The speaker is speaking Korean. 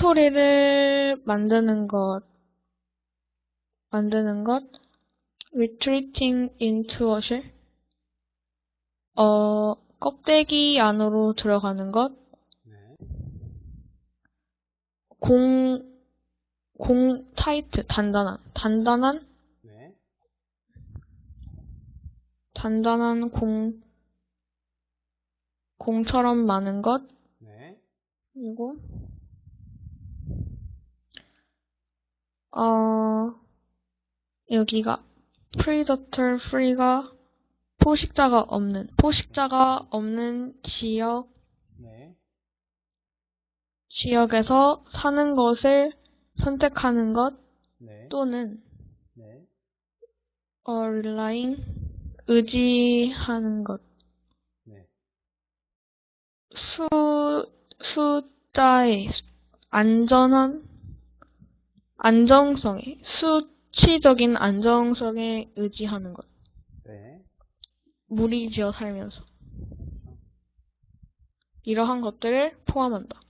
소리를 만드는 것, 만드는 것, retreating into a shell, 어, 껍데기 안으로 들어가는 것, 네. 공, 공, 타이트, 단단한, 단단한, 네. 단단한 공, 공처럼 많은 것, 네. 그리고, 어, 여기가 predator free가 포식자가 없는, 포식자가 없는 지역, 네. 지역에서 사는 것을 선택하는 것 네. 또는 네. 어, relying, 의지하는 것. 네. 수, 숫자의 안전한, 안정성에, 수치적인 안정성에 의지하는 것. 네. 무리지어 살면서. 이러한 것들을 포함한다.